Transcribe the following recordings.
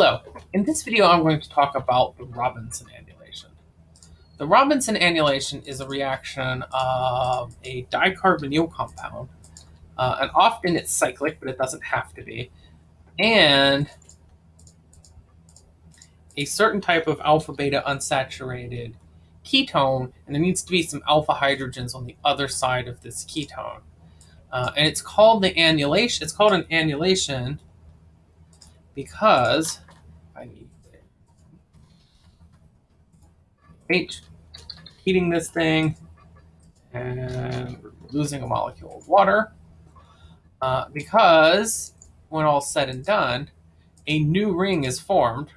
Hello, in this video I'm going to talk about the Robinson annulation. The Robinson annulation is a reaction of a dicarbonyl compound, uh, and often it's cyclic, but it doesn't have to be, and a certain type of alpha-beta unsaturated ketone, and there needs to be some alpha hydrogens on the other side of this ketone. Uh, and it's called the annulation, it's called an annulation because I need H, heating this thing, and losing a molecule of water. Uh, because when all said and done, a new ring is formed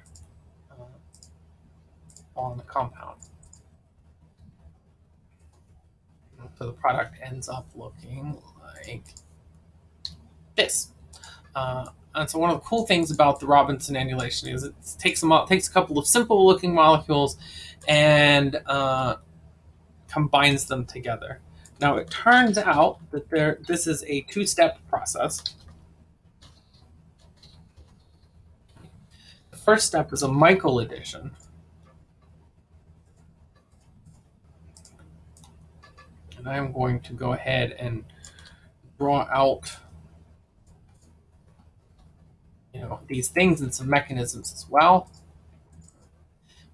uh, on the compound. So the product ends up looking like this. Uh, and so one of the cool things about the Robinson annulation is it takes them takes a couple of simple looking molecules and uh, combines them together. Now it turns out that there this is a two-step process. The first step is a Michael addition. And I'm going to go ahead and draw out you know, these things and some mechanisms as well.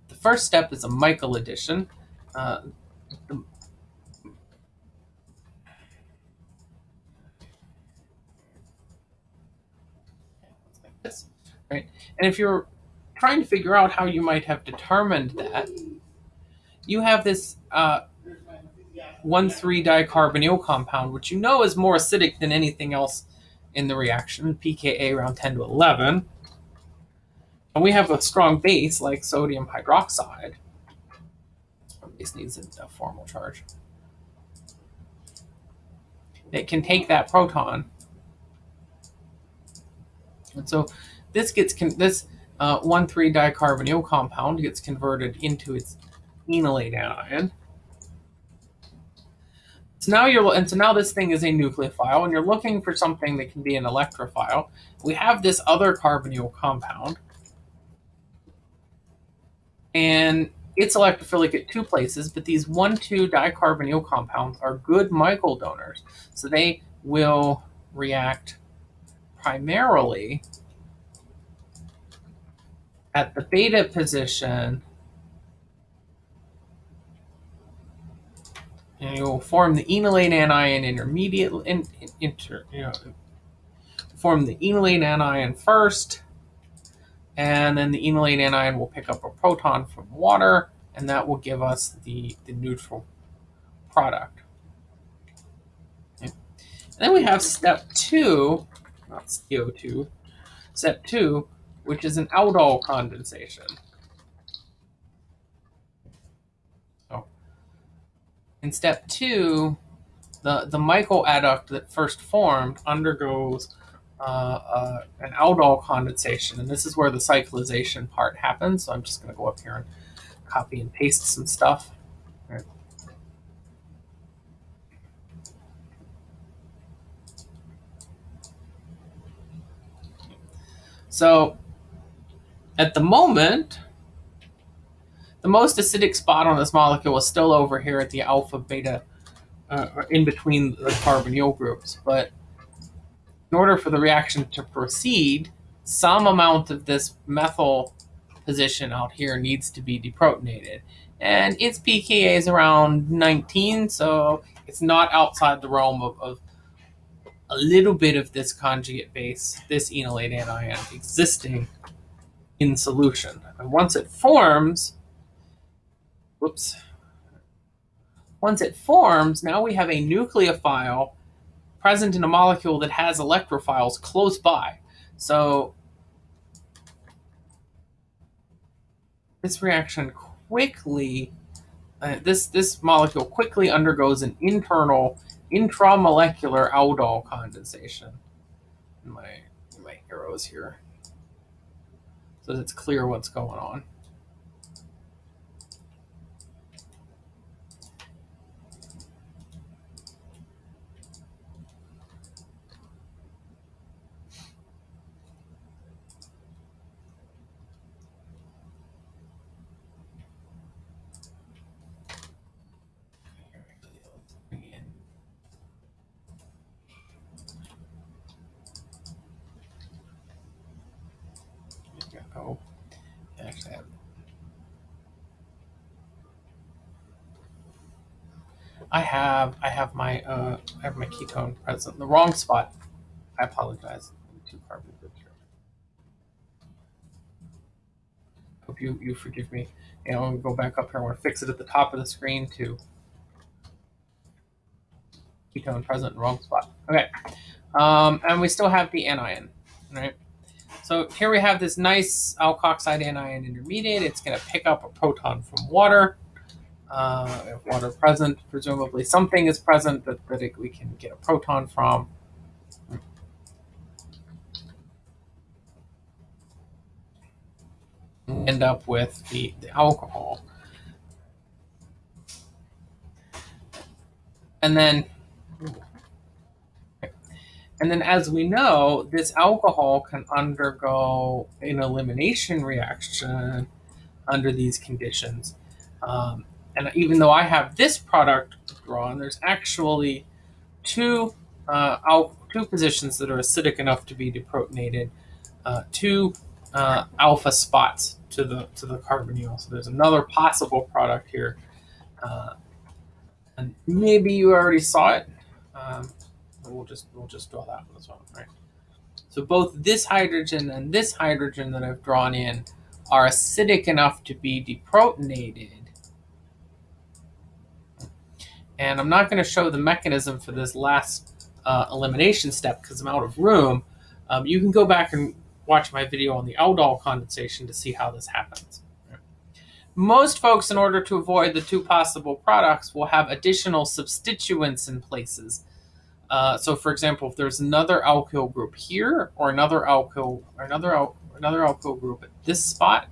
The first step is a Michael addition. Uh, the, right? And if you're trying to figure out how you might have determined that, you have this uh, 1,3-dicarbonyl compound, which you know is more acidic than anything else in the reaction, pKa around 10 to 11. And we have a strong base like sodium hydroxide. Base needs a formal charge. It can take that proton. And so this gets this uh, 1,3-dicarbonyl compound gets converted into its enolate anion. So now you're and so now this thing is a nucleophile, and you're looking for something that can be an electrophile. We have this other carbonyl compound, and it's electrophilic at two places, but these one, two dicarbonyl compounds are good Michael donors. So they will react primarily at the beta position and you'll form the enolate anion intermediate in, inter, you know, form the enolate anion first, and then the enolate anion will pick up a proton from water, and that will give us the, the neutral product. Okay. And then we have step two, not CO2, step two, which is an aldol condensation. In step two, the, the Michael adduct that first formed undergoes uh, uh, an aldol condensation, and this is where the cyclization part happens. So I'm just going to go up here and copy and paste some stuff. So at the moment, the most acidic spot on this molecule is still over here at the alpha beta, uh, in between the carbonyl groups. But in order for the reaction to proceed, some amount of this methyl position out here needs to be deprotonated. And its pKa is around 19, so it's not outside the realm of, of a little bit of this conjugate base, this enolate anion, existing in solution. And once it forms, whoops. Once it forms, now we have a nucleophile present in a molecule that has electrophiles close by. So this reaction quickly, uh, this, this molecule quickly undergoes an internal intramolecular aldol condensation. My, my arrows here. So it's clear what's going on. I have I have my uh, I have my ketone present in the wrong spot. I apologize. Two carbon here. Hope you you forgive me. And I'm gonna go back up here. I want to fix it at the top of the screen too. Ketone present in the wrong spot. Okay, um, and we still have the anion, right? So here we have this nice alkoxide anion intermediate. It's going to pick up a proton from water. Uh, if water present, presumably something is present that, that it, we can get a proton from. End up with the, the alcohol. And then and then, as we know, this alcohol can undergo an elimination reaction under these conditions. Um, and even though I have this product drawn, there's actually two uh, two positions that are acidic enough to be deprotonated, uh, two uh, alpha spots to the to the carbonyl. So there's another possible product here, uh, and maybe you already saw it. Um, we'll just we'll just draw that one as well, right? So both this hydrogen and this hydrogen that I've drawn in are acidic enough to be deprotonated. And I'm not going to show the mechanism for this last uh, elimination step because I'm out of room. Um, you can go back and watch my video on the aldol condensation to see how this happens. Most folks, in order to avoid the two possible products, will have additional substituents in places uh, so, for example, if there's another alkyl group here, or another alkyl, or another al- another alkyl group at this spot,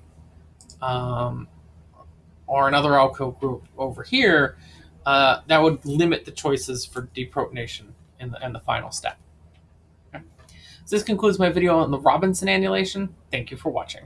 um, or another alkyl group over here, uh, that would limit the choices for deprotonation in the in the final step. Okay. So this concludes my video on the Robinson annulation. Thank you for watching.